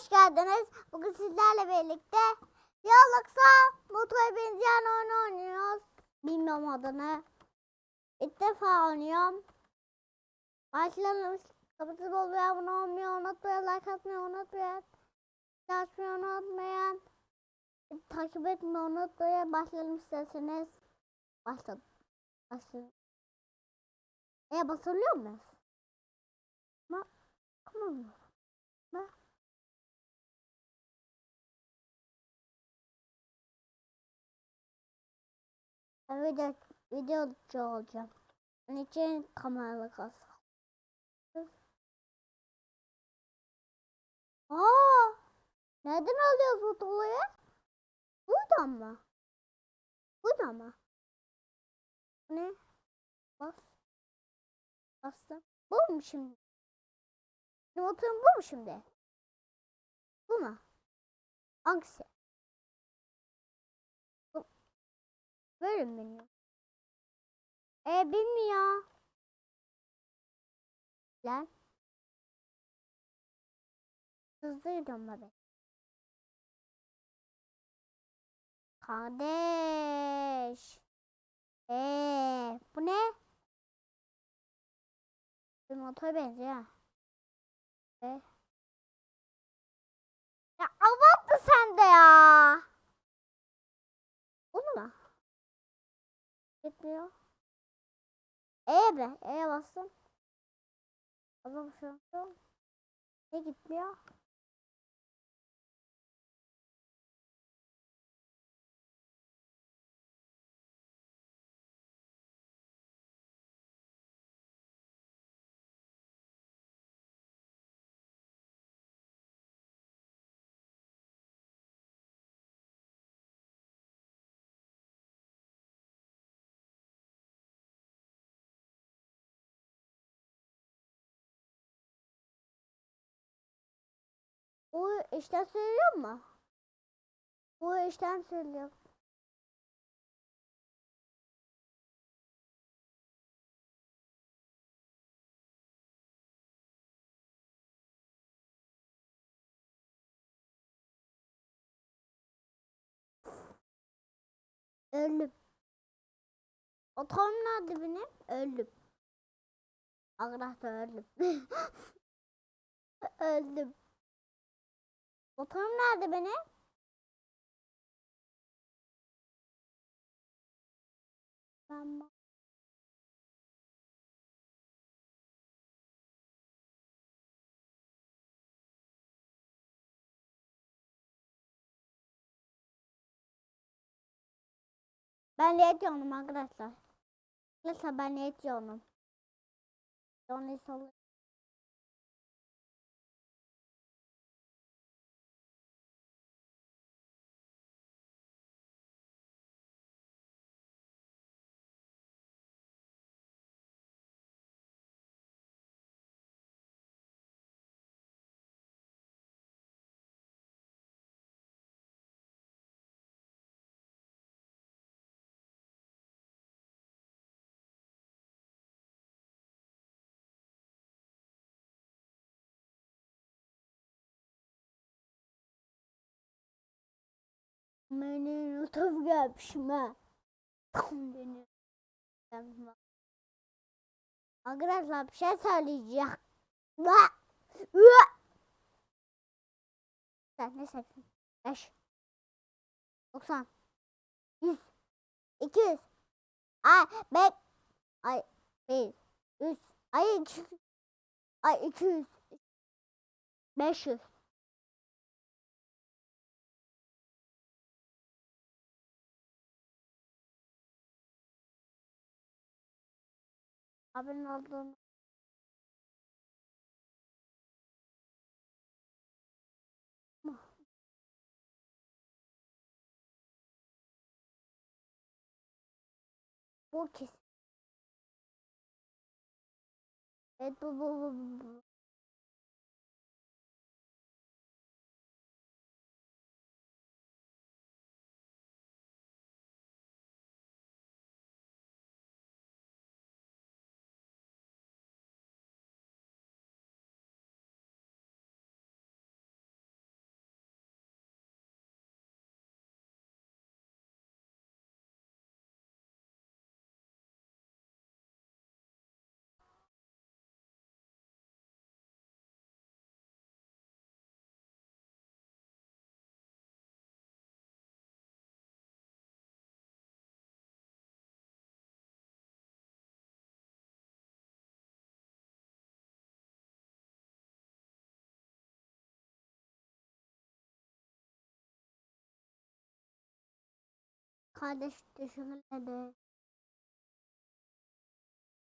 hoş geldiniz. Bugün sizlerle birlikte Yalaksa motora benzeyen oyun oynuyoruz. Bilmiyorum adını. İlk defa oynuyorum. Başlayalım. Bol ve abone olmayı unutmayın. Like atmayı unutmayın. Açmayı unutmayın. Takip etmeyi unutmayın. Başlayalım isterseniz. Başladım. Başladım. E basılıyor muyuz? Ma Tamam mı? Video, videocu olacağım. Onun için kameralı kalsın. Aa! Nereden alıyoruz bu tuğlayı? Buradan mı? Buradan mı? Ne? Bas. Bastım. Bu mu şimdi? Benim oturum bu mu şimdi? Bu mu? Hangisi? Böyle mi benim? E bilmiyor. Lan. Hızlıydım ben. Kardeş. Eee bu ne? Bir motora benziyor. E? Ya abarttı sen de ya. Bunu mu? Gitmiyor. E be. E'ye bastım. Adam şu an. Ne gitmiyor? İşten söylüyor mu? Bu işten söylüyor. Öldüm. Otom nerede benim? Öldüm. Arkadaşlar öldüm. öldüm. Motorum nerede benim? Ben Ben yetiyorum arkadaşlar. Arkadaşlar ben yetiyorum. Onu sallı. Beni lütuf. Tam beni. Yapma. Arkadaşlar bir şey söyleyeceğim. Sen ne seksin? 5 90 100 200 Ay bek Ay 1 100 Ay 200 Ay 200 500 Abinin olduğunu Bu kesin. Evet bu bu bu bu. Kardeş düşünmedi.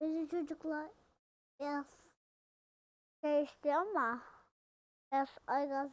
Bizim çocuklar biraz şey ama biraz aygaz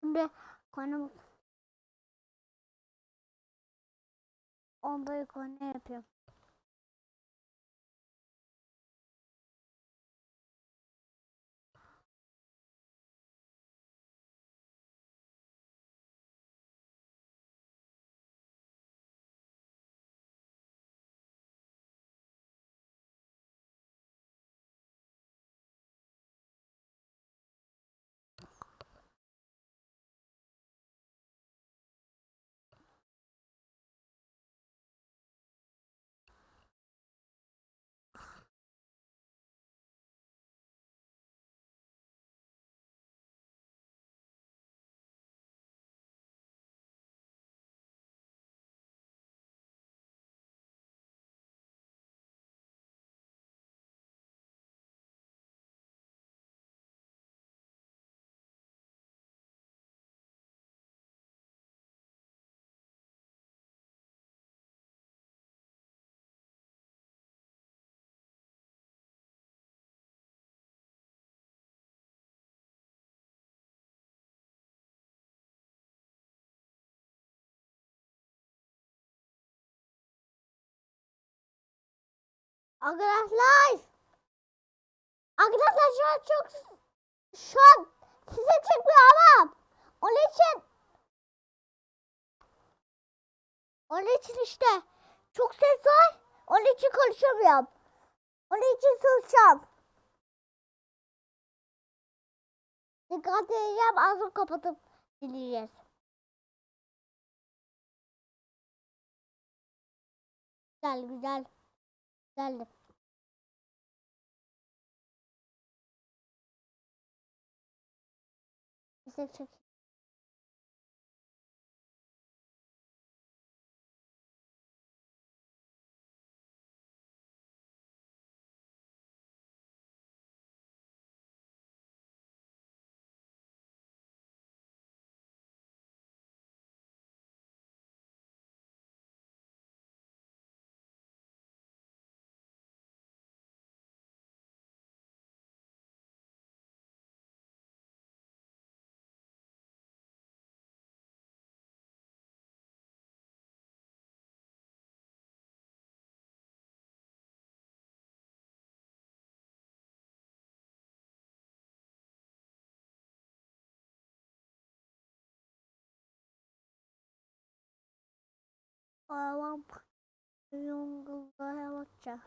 Şimdi konu onda konu yapıyorum. Arkadaşlar! Arkadaşlar şu an çok şu an size çekmiyor ama onun için onun için işte çok ses var. Onun için konuşamıyorum. Onun için susacağım. Dikkat edeceğim ağzımı kapatıp dinleyeceğiz. Güzel güzel. Geldim. Destek çok 어, 왕 용구가 해먹자.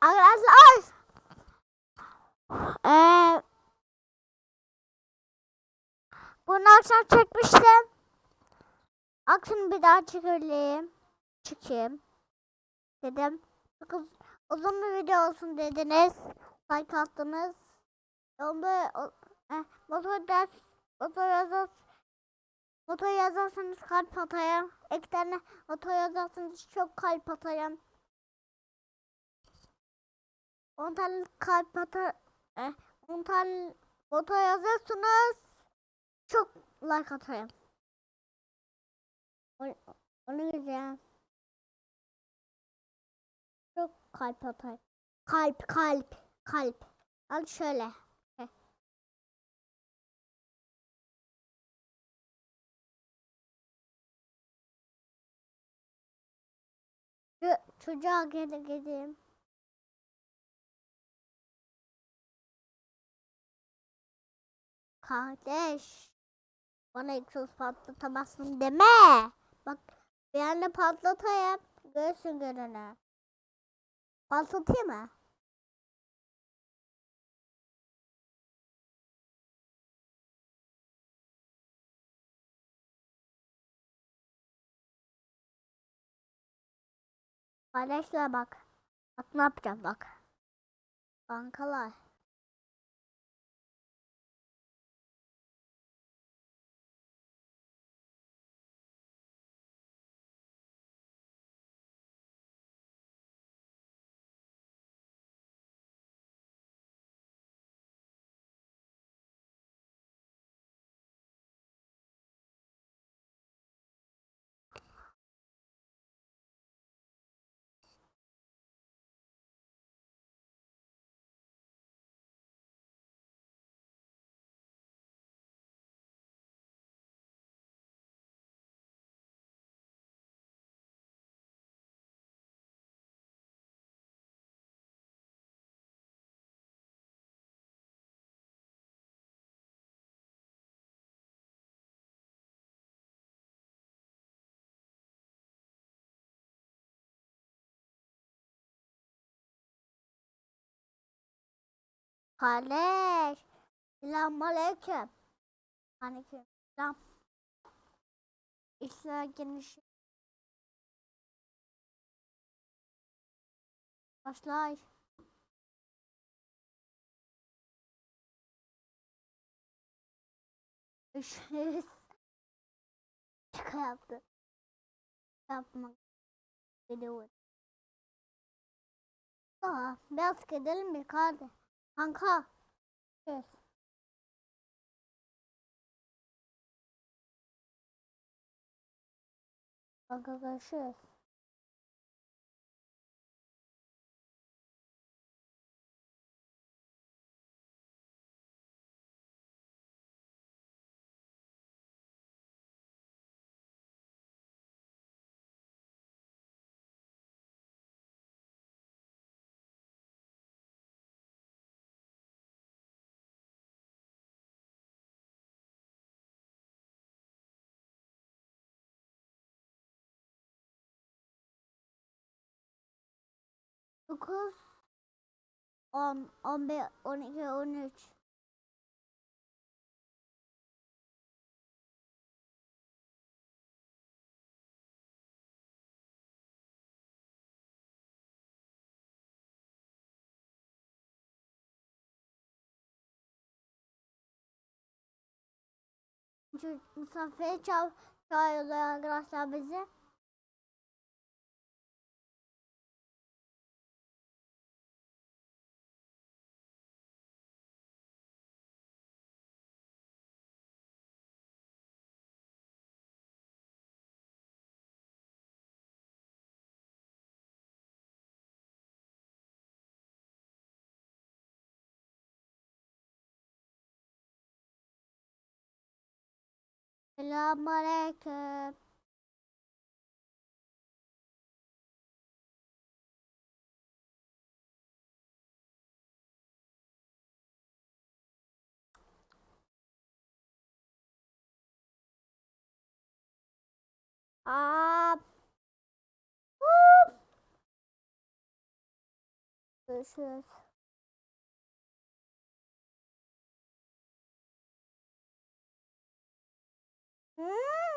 Arkadaşlar. Eee bunu akşam çekmiştim. Akşam bir daha çekelim. Çıkayım. Dedim. Çok uz- uzun bir video olsun dediniz. Like attınız. Onda eh, motor ders motor yazar motor yazarsanız kalp atayım. İki motor yazarsanız çok kalp atayım. 10 tane kalp atar eh, 10 tane motor yazarsanız çok like atayım. O- Onu güzel. Çok kalp atayım. Kalp kalp kalp. Al şöyle. Çocuğa gel gideyim. Kardeş. Bana egzoz patlatamazsın deme. Bak bir anda patlatayım. Görsün görene. Patlatayım mı? Kardeşler bak. Bak ne yapacağım bak. Bankalar. Kardeş. Selamünaleyküm. Aleyküm selam. İşler geniş. Başlay. Üşüyoruz. Şaka yaptı. Yapmak. Gidiyor. Aa, biraz gidelim bir kardeş. 堂客，是。王哥哥是。9 10 11 12 13 misafir çağırıyorlar arkadaşlar bizi. Selamünaleyküm. Aa. Hop. Görüşürüz. Ah!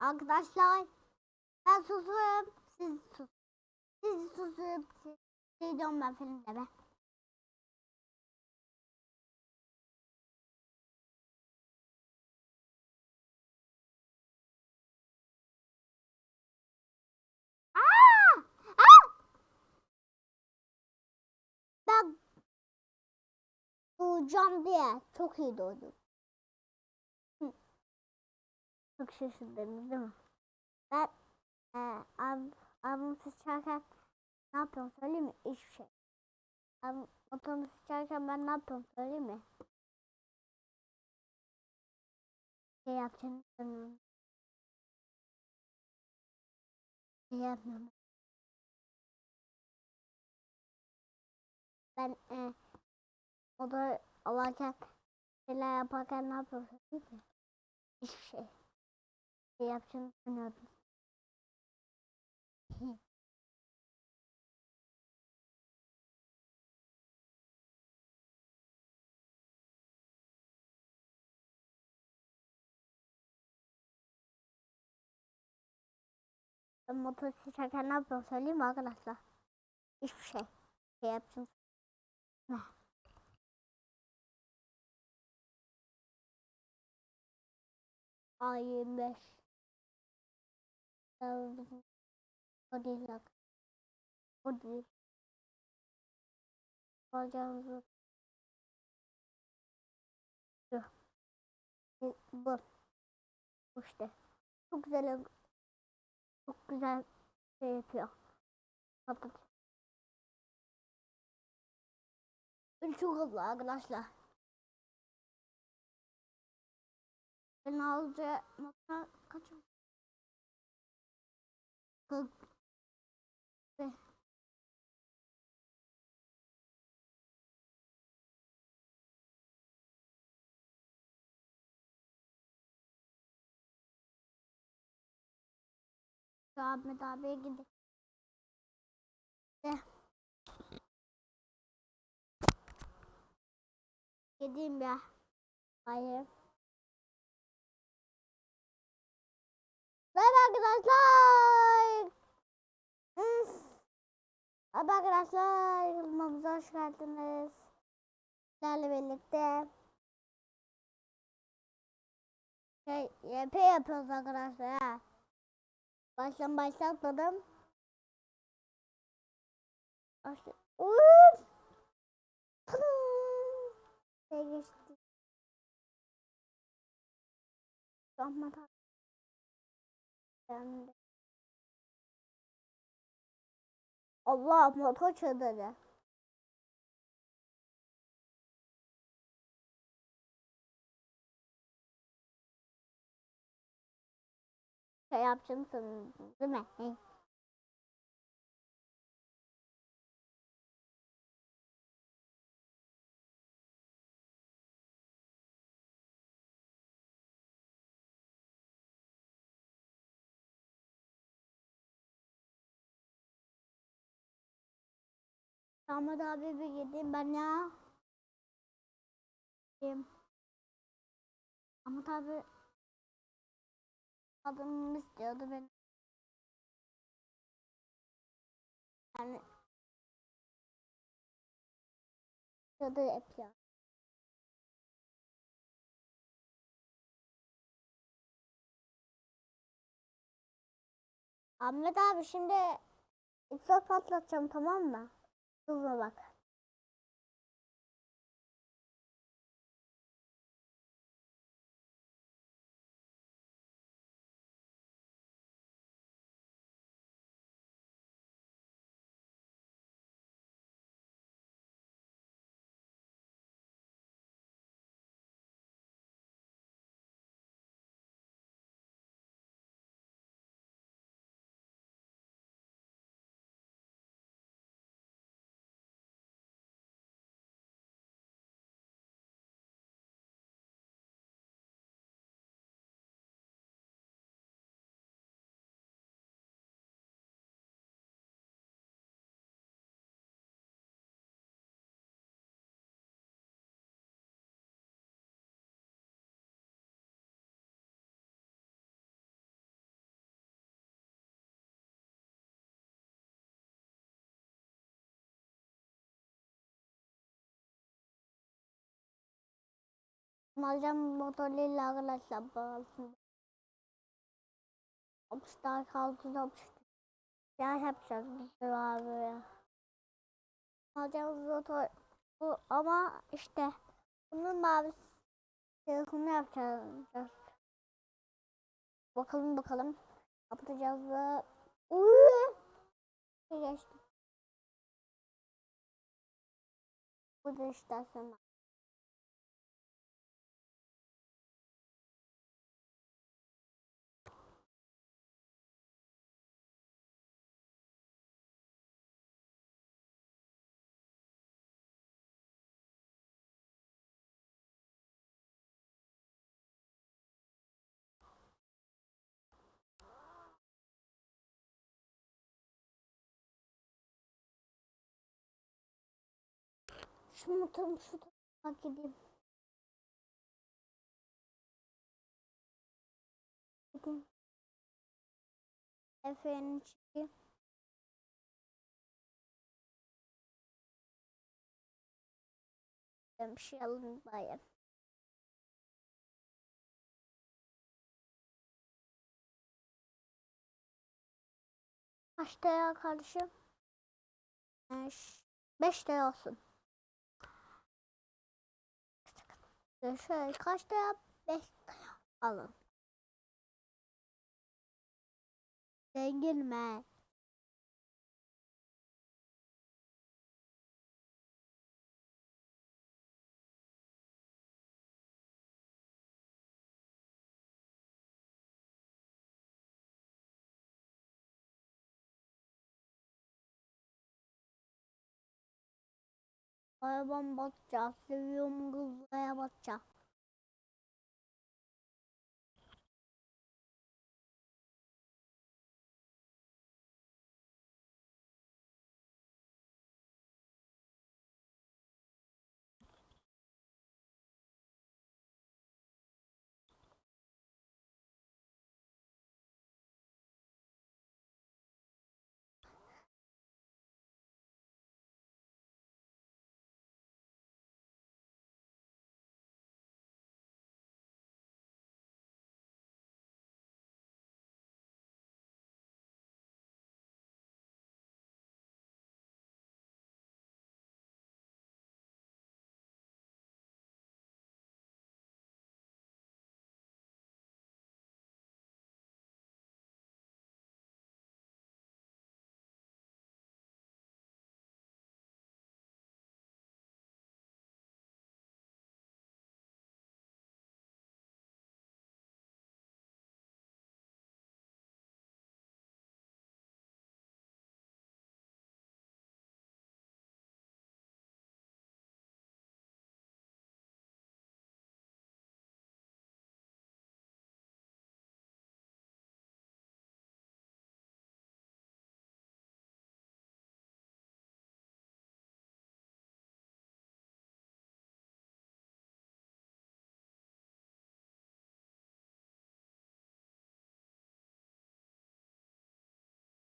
Arkadaşlar ben susuyorum. Siz sus. Siz susup siz şey diyorum ben! Aa! Ben doğacağım diye çok iyi doğdum. Çok şaşırdınız değil mi? Ben e, ab, abim sıçarken ne yapıyorum söyleyeyim mi? Hiçbir şey. Abim motorumu sıçarken ben ne yapıyorum söyleyeyim mi? Şey yapacağını sanıyorum. Şey yapmıyorum. Ben e, motor alarken şeyler yaparken ne yapıyorum söyleyeyim mi? Hiçbir şey. Şey sanıyordum. Ben motor sıçarken ne yapıyorum söyleyeyim arkadaşlar? Hiçbir şey. Şey yapacağım. Ne? Ay 25. Yazdım. O değil bak. O değil. Bacağımızı. Bu. Bu işte. Çok güzel. Çok güzel şey yapıyor. Patlat. Çok hızlı arkadaşlar. Ben alacağım kaç Şu Ahmet abiye de gideyim ya. Hayır. Merhaba arkadaşlar. Merhaba arkadaşlar. Kanalımıza hoş geldiniz. Sizlerle birlikte şey YP yapıyoruz arkadaşlar. Baştan başlatmadım. Başla. Şey geçti. Ahmet Yani. Allah motor çıldırdı. Şey yapacağım sanırım değil mi? Ahmet abi bir gideyim ben ya. Gideyim. Ahmet abi adımımı istiyordu ben. Yani istiyordu hep ya. Ahmet abi şimdi egzoz patlatacağım tamam mı? Hızlı Alacağım motorlarıyla arkadaşlar bağlısın. Hapışlar kaldı hapıştı. Ya yapacağız biz abi ya. Alacağımız motor bu ama işte bunun mavi telefonu yapacağız. Bakalım bakalım. Yapacağız da. Uuu. Geçtim. Bu da işte sonra. Şu motorum şu tarafa gideyim. Gideyim. Efendim çıkayım. Ben bir şey alayım bayım. Kaçta ya kardeşim? Beş. Beşte olsun. Şöyle kaçta yap? Beş alın. Zengin mi? Arabam batacak. Seviyorum kızlara batacak.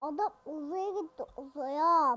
Adam uzaya gitti uzaya.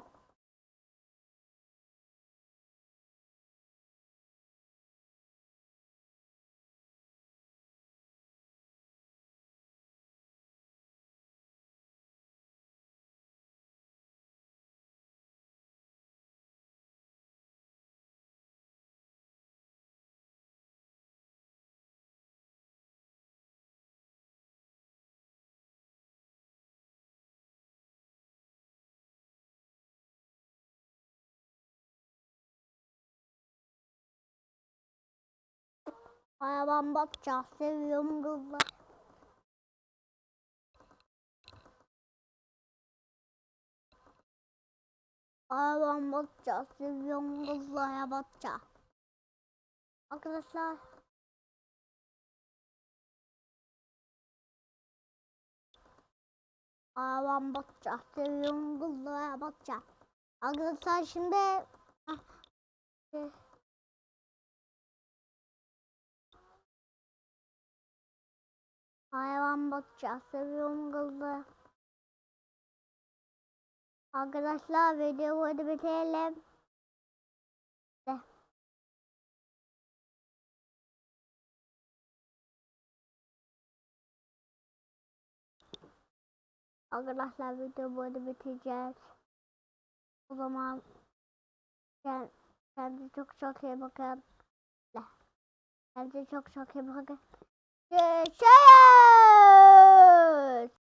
Hayvan bakacağız. Seviyorum kızlar. Hayvan bakacağız. Seviyorum kızlara bakacağız. Arkadaşlar. Hayvan bakacağız. Seviyorum kızlara bakacağız. Arkadaşlar şimdi ah, hayvan bakacağız. Seviyorum kızları. Arkadaşlar videoyu bitirelim. Arkadaşlar videoyu burada bitireceğiz. O zaman kend- kendinize çok çok iyi bakın. Kendinize çok çok iyi bakın. Yaşayın.